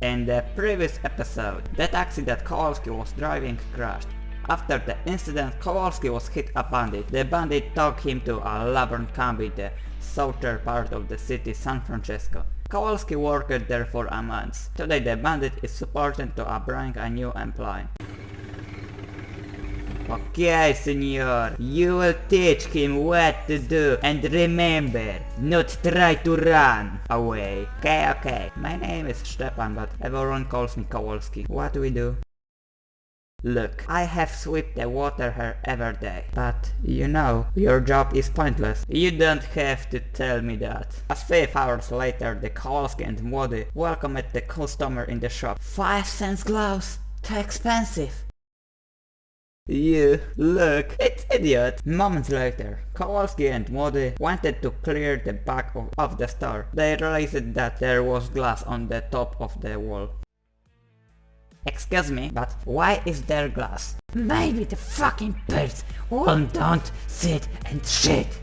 In the previous episode, the taxi that Kowalski was driving crashed. After the incident, Kowalski was hit a bandit. The bandit took him to a camp in the southern part of the city San Francisco. Kowalski worked there for a month. Today the bandit is supported to bring a new employee. Okay, senor, you will teach him what to do and remember, not try to run away. Okay, okay, my name is Stepan but everyone calls me Kowalski. What do we do? Look, I have swept the water here every day, but you know, your job is pointless. You don't have to tell me that. As five hours later, the Kowalski and Młody welcomed the customer in the shop. Five cents gloves? Too expensive. You, look, it's idiot. Moments later, Kowalski and Młody wanted to clear the back of, of the store. They realized that there was glass on the top of the wall. Excuse me, but why is there glass? Maybe the fucking birds will don't sit and shit.